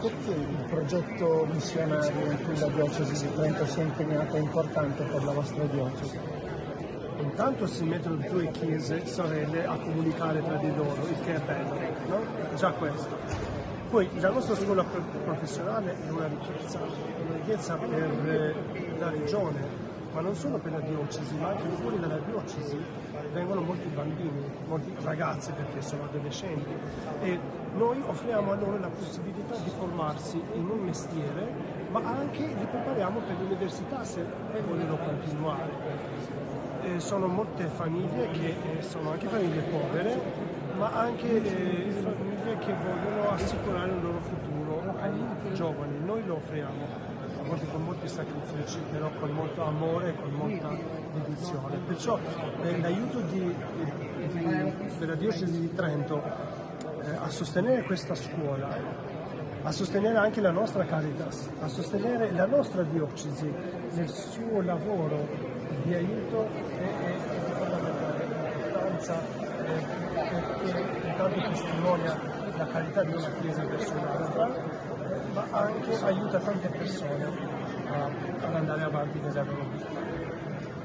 che il progetto missionario in cui la diocesi di Trento si è impegnata è importante per la vostra diocesi? Intanto si mettono due chiese sorelle a comunicare tra di loro, il che è bello, no? Già questo. Poi la nostra scuola professionale è una ricchezza, una ricchezza per la regione, ma non solo per la diocesi, ma anche fuori dalla diocesi vengono molti bambini, molti ragazzi perché sono adolescenti e noi offriamo a loro la possibilità di formarsi in un mestiere, ma anche li prepariamo per l'università se vogliono continuare. Eh, sono molte famiglie che eh, sono anche famiglie povere, ma anche eh, famiglie che vogliono assicurare il loro futuro ai giovani. Noi lo offriamo volte con molti sacrifici, però con molto amore e con molta dedizione. Perciò eh, l'aiuto di, di, della diocesi di Trento eh, a sostenere questa scuola, a sostenere anche la nostra Caritas, a sostenere la nostra diocesi nel suo lavoro di aiuto è, è, è di fondamentale importanza eh, perché intanto testimonia la carità di una chiesa verso anche aiuta tante persone ad andare avanti nella loro